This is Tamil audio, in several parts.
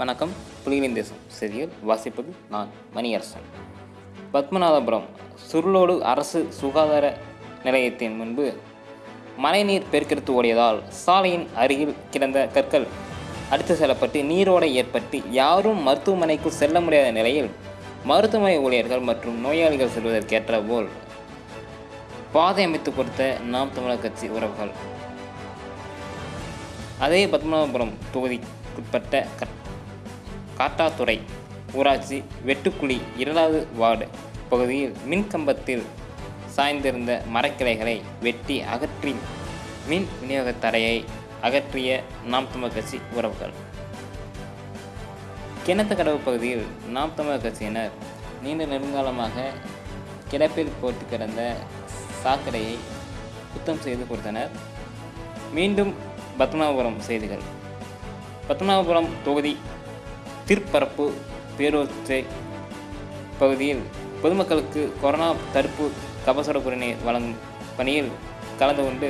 வணக்கம். புலிகளின் தேசம் செய்தியில் வாசிப்பது நான் மணியரசன். பத்மநாதபுரம் சுருளோடு அரசு சுகாதார நிலையத்தின் முன்பு மழைநீர் பெருக்கெடுத்து ஓடியதால் சாலையின் அருகில் கிடந்த கற்கள் அடித்து செல்லப்பட்டு நீரோடை ஏற்பட்டு யாரும் மருத்துவமனைக்கு செல்ல முடியாத நிலையில் மருத்துவமனை ஊழியர்கள் மற்றும் நோயாளிகள் செல்வதற்கேற்ற போல் பாதை அமைத்து கொடுத்த நாம் தமிழர் கட்சி உறவுகள். அதே பத்மநாபபுரம் தொகுதிக்குட்பட்ட கட் காத்தாத்துறை ஊராட்சி வெட்டுக்குழி இரண்டாவது வார்டு பகுதியில் மின் கம்பத்தில் சாய்ந்திருந்த மரக்கிளைகளை வெட்டி அகற்றி மின் விநியோக தடையை அகற்றிய நாம் தமிழ் கட்சி உறவுகள். கிணத்து கடவு பகுதியில் நாம் தமிழர் கட்சியினர் நீண்ட நெடுங்காலமாக கிடப்பில் போட்டு கிடந்த சாக்கடையை சுத்தம் செய்து கொடுத்தனர். மீண்டும் பத்மநாபபுரம் செய்திகள். பத்மநாபபுரம் தொகுதி திருப்பரப்பு பேரூர்த்தை பகுதியில் பொதுமக்களுக்கு கொரோனா தடுப்பு கபசுர குடிநீர் வழங்கும் பணியில் கலந்து கொண்டு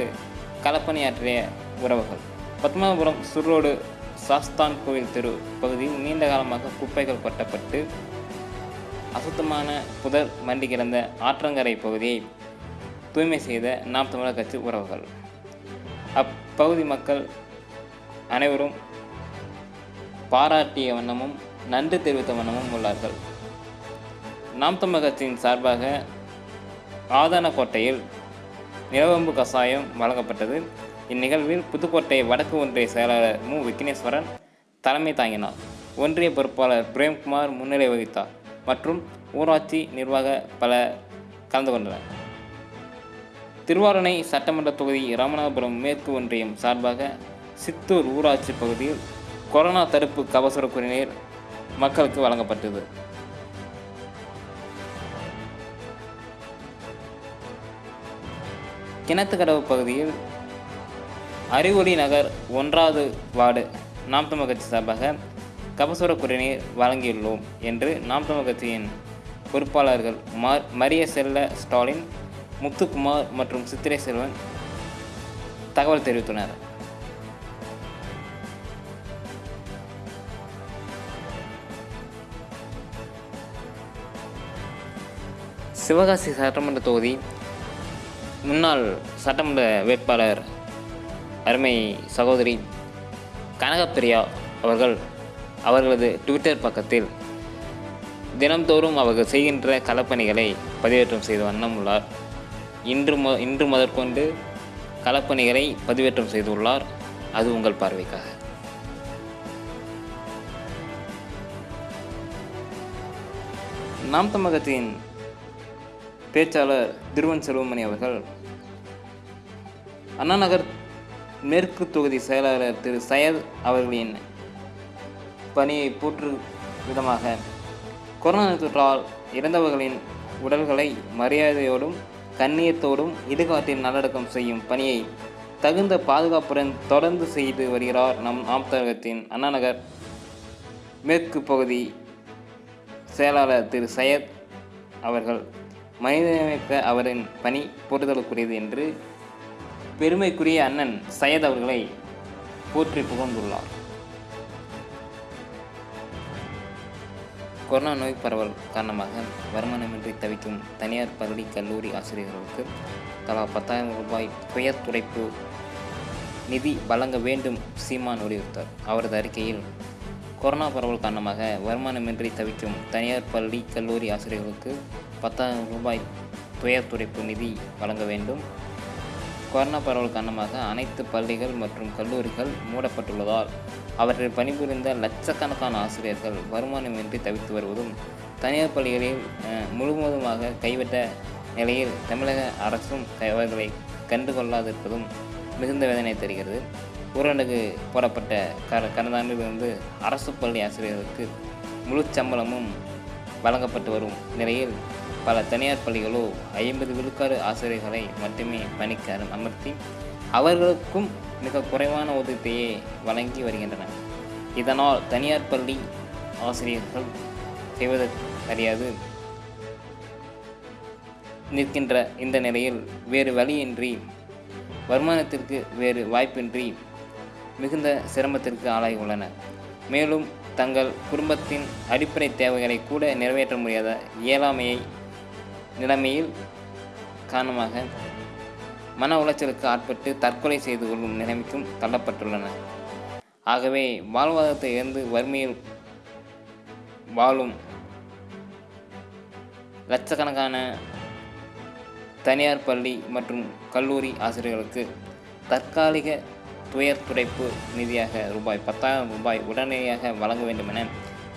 களப்பணியாற்றிய உறவுகள். பத்மநாபபுரம் சுர்ரோடு சாஸ்தான் கோவில் தெரு பகுதியில் நீண்ட காலமாக குப்பைகள் கொட்டப்பட்டு அசுத்தமான புதர் மண்டி கிடந்த ஆற்றங்கரை பகுதியை தூய்மை செய்த நாம் தமிழர் கட்சி உறவுகள். அப்பகுதி மக்கள் அனைவரும் பாராட்டிய வண்ணமும் நன்றி தெரிவித்த வண்ணமும் உள்ளார்கள். நாம் தமிழர் கட்சியின் சார்பாக ஆதானக்கோட்டையில் நிலவம்பு கசாயம் வழங்கப்பட்டது. இந்நிகழ்வில் புதுக்கோட்டை வடக்கு ஒன்றிய செயலாளர் மு. விக்னேஸ்வரன் தலைமை தாங்கினார். ஒன்றிய பொறுப்பாளர் பிரேம்குமார் முன்னிலை வகித்தார் மற்றும் ஊராட்சி நிர்வாக பல கலந்து கொண்டனர். திருவாரணை சட்டமன்ற தொகுதி ராமநாதபுரம் மேற்கு ஒன்றியம் சார்பாக சித்தூர் ஊராட்சி பகுதியில் கொரோனா தடுப்பு கபசுர குடிநீர் மக்களுக்கு வழங்கப்பட்டது. கிணத்துக்கடவு பகுதியில் அறிவொளி நகர் ஒன்றாவது வார்டு நாம் தமிழ் கட்சி சார்பாக கபசுர குடிநீர் வழங்கியுள்ளோம் என்று நாம் தமிழ் கட்சியின் பொறுப்பாளர்கள் மார் மரிய செல்ல ஸ்டாலின் முத்துக்குமார் மற்றும் சித்திரை செல்வன் தகவல் தெரிவித்துள்ளனர். சிவகாசி சட்டமன்ற தொகுதி முன்னாள் சட்டமன்ற வேட்பாளர் அருமை சகோதரி கனகப்பிரியா அவர்கள் அவர்களது ட்விட்டர் பக்கத்தில் தினம்தோறும் அவர்கள் செய்கின்ற களப்பணிகளை பதிவேற்றம் செய்து வண்ணம் உள்ளார். இன்று மு இன்று முதற்கொண்டு களப்பணிகளை பதிவேற்றம் செய்துள்ளார். அது உங்கள் பார்வைக்காக. நாம் தமிழகத்தின் பேச்சாளர் திருவன் செல்வமணி அவர்கள் அண்ணாநகர் மேற்கு தொகுதி செயலாளர் திரு சையத் அவர்களின் பணியை போற்று விதமாக கொரோனா தொற்றால் இறந்தவர்களின் உடல்களை மரியாதையோடும் கண்ணியத்தோடும் இடுகாட்டில் நல்லடக்கம் செய்யும் பணியை தகுந்த பாதுகாப்புடன் தொடர்ந்து செய்து வருகிறார் நம் ஆம்தகத்தின் அண்ணாநகர் மேற்கு பகுதி செயலாளர் திரு சையத் அவர்கள். மனிதநேயமிக்க அவரின் பணி போற்றுதலுக்குரியது என்று பெருமைக்குரிய அண்ணன் சையத் அவர்களை போற்றி புகழ்ந்துள்ளார். கொரோனா நோய் பரவல் காரணமாக வருமானமின்றி தவிக்கும் தனியார் பள்ளி கல்லூரி ஆசிரியர்களுக்கு தலா பத்தாயிரம் ரூபாய் துயர் துடைப்பு நிதி வழங்க வேண்டும் சீமான் வலியுறுத்தார். அவரது அறிக்கையில் கொரோனா பரவல் காரணமாக வருமானமின்றி தவிக்கும் தனியார் பள்ளி கல்லூரி ஆசிரியர்களுக்கு பத்தாயிரம் ரூபாய் துயர்த்துடைப்பு நிதி வழங்க வேண்டும். கொரோனா பரவல் காரணமாக அனைத்து பள்ளிகள் மற்றும் கல்லூரிகள் மூடப்பட்டுள்ளதால் அவற்றில் பணிபுரிந்த லட்சக்கணக்கான ஆசிரியர்கள் வருமானமின்றி தவித்து வருவதும் தனியார் பள்ளிகளில் முழுவதுமாக கைவிட்ட நிலையில் தமிழக அரசும் அவர்களை கண்டுகொள்ளாதிருப்பதும் மிகுந்த வேதனை தருகிறது. ஊரடங்கு போடப்பட்ட க கடந்த ஆண்டிலிருந்து அரசு பள்ளி ஆசிரியர்களுக்கு முழு சம்பளமும் வழங்கப்பட்டு வரும் நிலையில் பல தனியார் பள்ளிகளோ ஐம்பது விழுக்காடு ஆசிரியர்களை மட்டுமே பணிக்கு அமர்த்தி அவர்களுக்கும் மிக குறைவான ஊதியத்தையே வழங்கி வருகின்றன இதனால் தனியார் பள்ளி ஆசிரியர்கள் செய்வதற்கு அறியாது. நிற்கின்ற இந்த நிலையில் வேறு வழியின்றி வருமானத்திற்கு வேறு வாய்ப்பின்றி மிகுந்த சிரமத்திற்கு ஆளாகி உள்ளனர் மேலும் தங்கள் குடும்பத்தின் அடிப்படை தேவைகளை கூட நிறைவேற்ற முடியாத இயலாமையை நிலைமையில் காரணமாக மன உளைச்சலுக்கு ஆட்பட்டு தற்கொலை செய்து கொள்ளும் நிலைமைக்கும் தள்ளப்பட்டுள்ளன. ஆகவே வாழ்வாதாரத்தை இழந்து வறுமையில் வாழும் லட்சக்கணக்கான தனியார் பள்ளி மற்றும் கல்லூரி ஆசிரியர்களுக்கு தற்காலிக துயர் துடைப்பு நிதியாக ரூபாய் பத்தாயிரம் ரூபாய் உடனடியாக வழங்க வேண்டும் என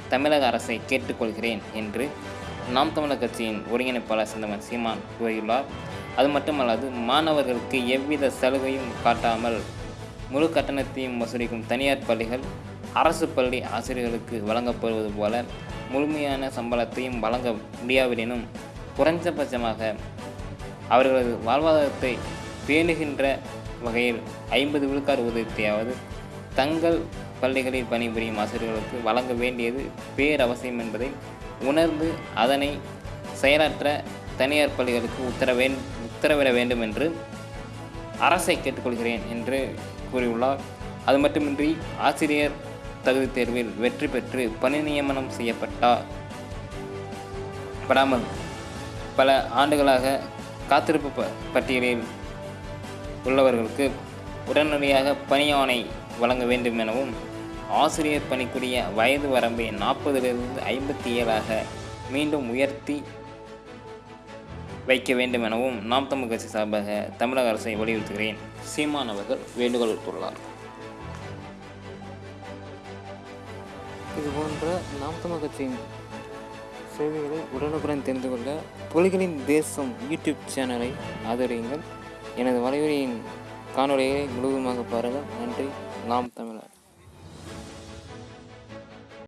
தமிழக அரசை கேட்டுக்கொள்கிறேன் என்று நாம் தமிழர் கட்சியின் ஒருங்கிணைப்பாளர் செந்தமன் சீமான் கூறியுள்ளார். அது மட்டுமல்லாது மாணவர்களுக்கு எவ்வித சலுகையும் காட்டாமல் முழு கட்டணத்தையும் வசூலிக்கும் தனியார் பள்ளிகள் அரசு பள்ளி ஆசிரியர்களுக்கு வழங்கப்படுவது போல முழுமையான சம்பளத்தையும் வழங்க முடியாவிடனும் குறைஞ்சபட்சமாக அவர்களது வாழ்வாதாரத்தை பேணுகின்ற வகையில் ஐம்பது விழுக்காடு ஊதியத்தையாவது தங்கள் பள்ளிகளில் பணிபுரியும் ஆசிரியர்களுக்கு வழங்க வேண்டியது பேரவசியம் என்பதை உணர்ந்து அதனை செயலாற்ற தனியார் பள்ளிகளுக்கு உத்தரவே உத்தரவிட வேண்டும் என்று அரசை கேட்டுக்கொள்கிறேன் என்று கூறியுள்ளார். அது மட்டுமின்றி ஆசிரியர் தகுதி தேர்வில் வெற்றி பெற்று பணி நியமனம் செய்யப்பட்டார் படாமல் பல ஆண்டுகளாக காத்திருப்பு ப பட்டியலில் உள்ளவர்களுக்கு உடனடியாக பணியாணை வழங்க வேண்டும் எனவும் ஆசிரியர் பணிக்குரிய வயது வரம்பை நாற்பதிலிருந்து ஐம்பத்தி ஏழாக மீண்டும் உயர்த்தி வைக்க வேண்டும் எனவும் நாம் தமிழ் கட்சி சார்பாக தமிழக அரசை வலியுறுத்துகிறேன். சீமான் அவர்கள் வேண்டுகோள் விடுத்துள்ளார். இது போன்ற நாம் தமிழ் கட்சியின் செய்திகளை உடனுக்குடன் தெரிந்து கொள்ள புலிகளின் தேசம் யூடியூப் சேனலை ஆதரியுங்கள். எனது வலையுறையின் காணொலியை முழுவதுமாக பாருங்கள். நன்றி. நாம் தமிழர்.